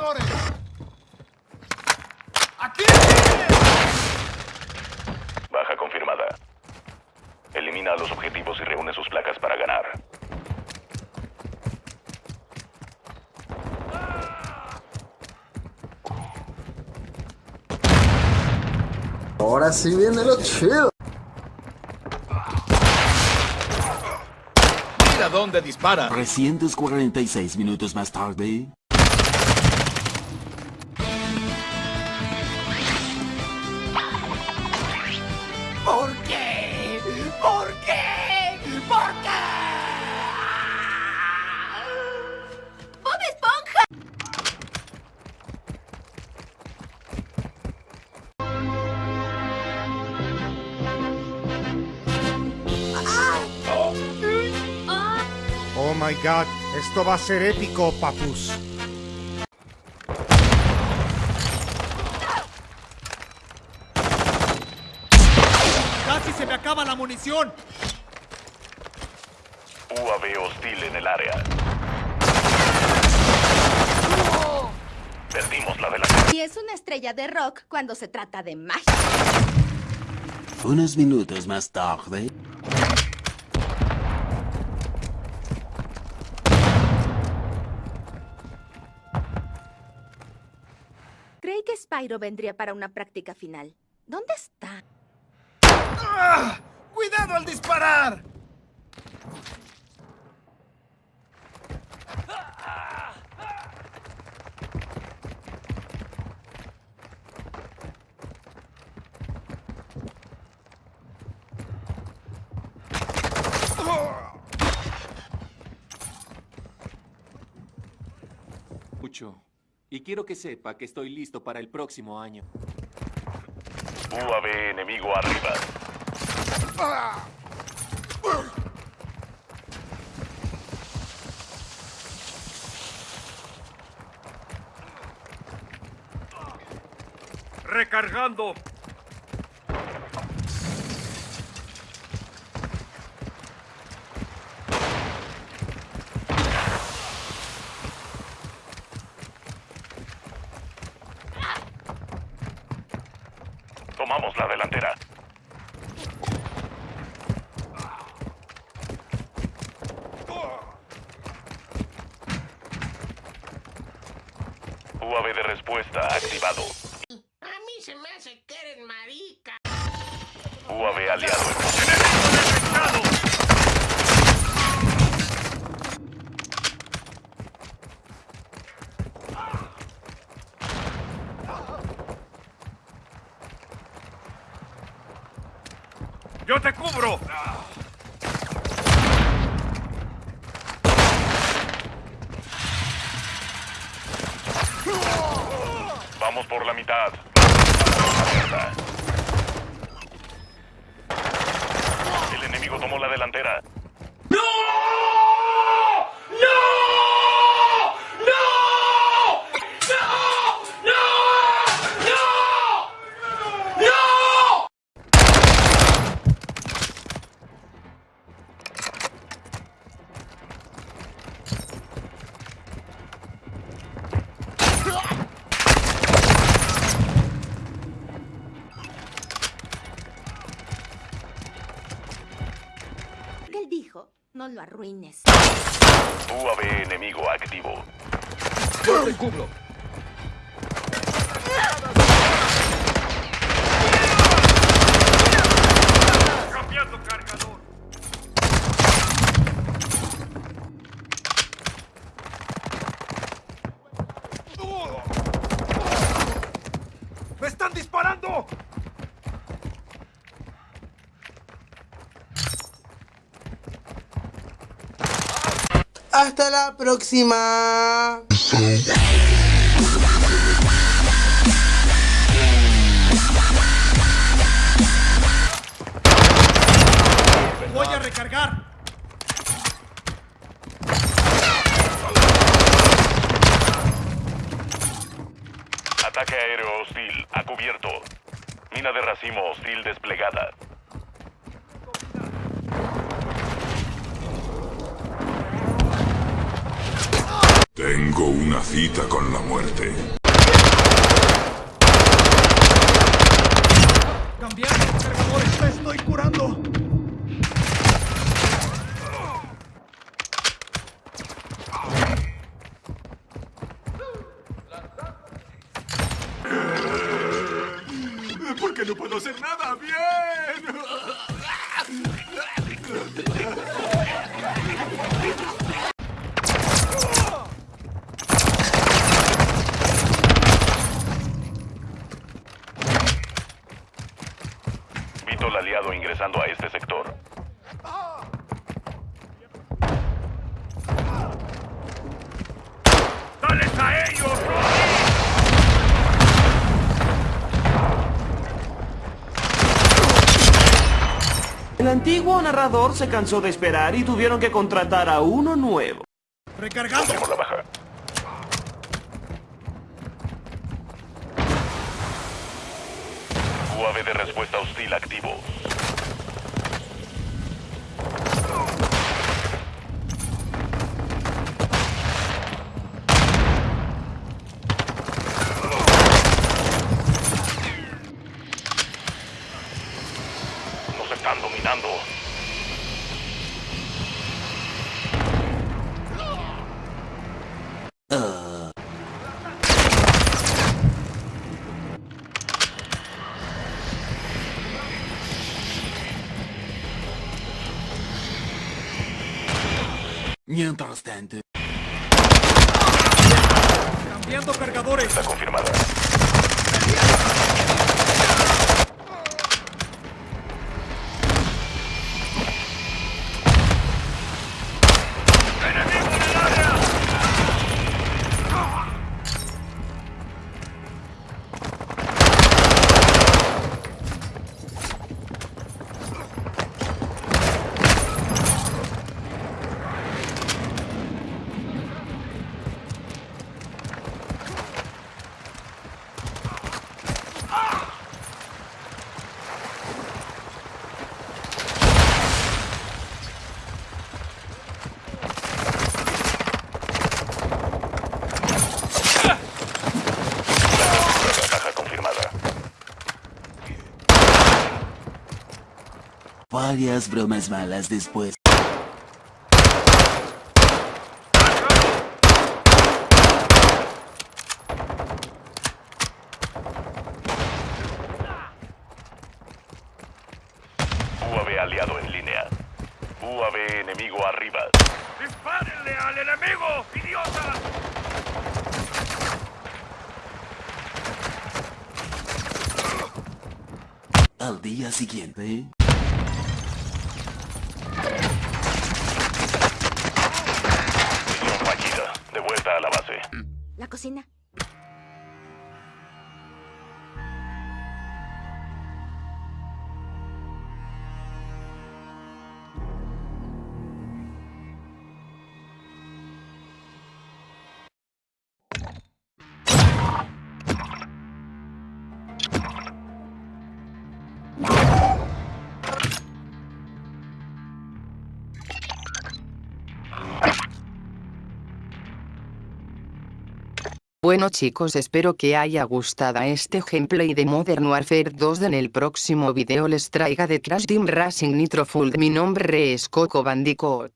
francotiradores! ¡Aquí! Baja confirmada. Elimina a los objetivos y reúne sus placas para ganar. Ahora sí viene lo chido. Mira dónde dispara. 346 minutos más tarde. My god, esto va a ser épico, papus. ¡Casi se me acaba la munición! UAV hostil en el área. Perdimos la delantera. Y es una estrella de rock cuando se trata de magia. Unos minutos más tarde. Spyro vendría para una práctica final. ¿Dónde está? ¡Ah! ¡Cuidado al disparar! mucho. Y quiero que sepa que estoy listo para el próximo año. UAV enemigo arriba. Recargando. Tomamos la delantera. UAV de respuesta activado. A mí se me hace que eres marica. UAV aliado en ¡Yo te cubro! Vamos por la mitad. Él dijo, no lo arruines. UAV enemigo activo. ¡Yo te cubro! ¡Cambiando cargador! ¡Me están disparando! Hasta la próxima. ¡Voy a recargar! Ataque aéreo hostil a cubierto. Mina de racimo hostil desplegada. Tengo una cita con la muerte. Cambiando cargadores. Me estoy curando. ¿Por qué no puedo hacer nada bien? El aliado ingresando a este sector. ¡Dales a ellos! El antiguo narrador se cansó de esperar y tuvieron que contratar a uno nuevo. Recargando. Tenemos la baja. UAV de respuesta hostil activo. Mientras tanto, Cambiando cargadores. Está confirmada. Varias bromas malas después. UAV aliado en línea. UAV enemigo arriba. ¡Dispárenle al enemigo, idiota! Al día siguiente, La cocina. Bueno chicos espero que haya gustado este gameplay de Modern Warfare 2 en el próximo video les traiga de Crash Team Racing Nitro Full mi nombre es Coco Bandicoot.